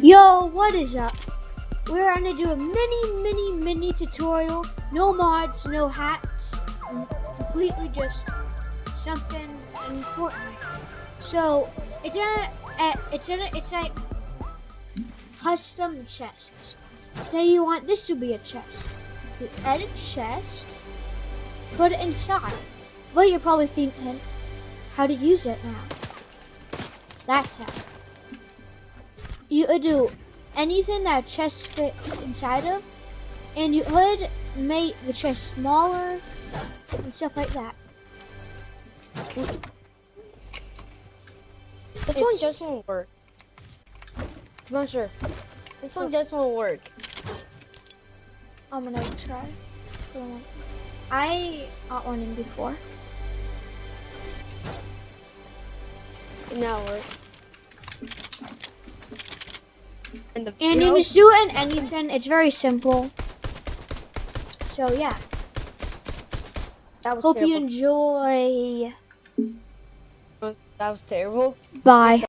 Yo, what is up? We're gonna do a mini, mini, mini tutorial. No mods, no hats. Completely just something important. So it's a, it's a, it's like custom chests. Say you want this to be a chest. You edit chest, put it inside. Well, you're probably thinking, how to use it now. That's how you could do anything that chest fits inside of, and you could make the chest smaller and stuff like that. This one just won't work. I'm not sure. This one just won't work. I'm gonna try. I got one in before. It now works. And the And you just do it in anything. It's very simple. So yeah. that was Hope terrible. you enjoy. That was terrible. Bye.